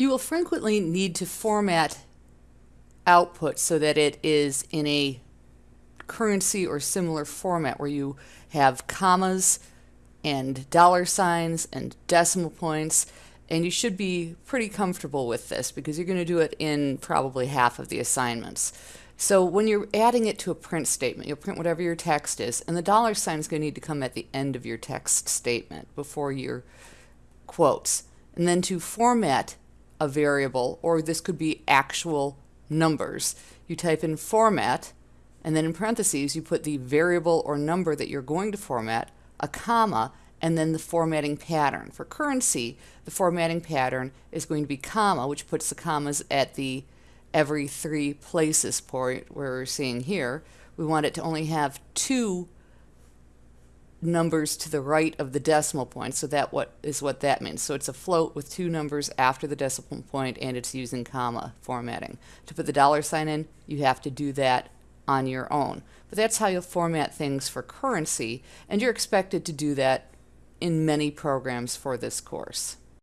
You will frequently need to format output so that it is in a currency or similar format where you have commas and dollar signs and decimal points and you should be pretty comfortable with this because you're going to do it in probably half of the assignments. So when you're adding it to a print statement, you'll print whatever your text is, and the dollar sign is going to need to come at the end of your text statement before your quotes. And then to format a variable, or this could be actual numbers, you type in format, and then in parentheses you put the variable or number that you're going to format, a comma, and then the formatting pattern. For currency, the formatting pattern is going to be comma, which puts the commas at the every three places point where we're seeing here. We want it to only have two numbers to the right of the decimal point, so that what is what that means. So it's a float with two numbers after the decimal point and it's using comma formatting. To put the dollar sign in, you have to do that on your own. But that's how you'll format things for currency, and you're expected to do that in many programs for this course.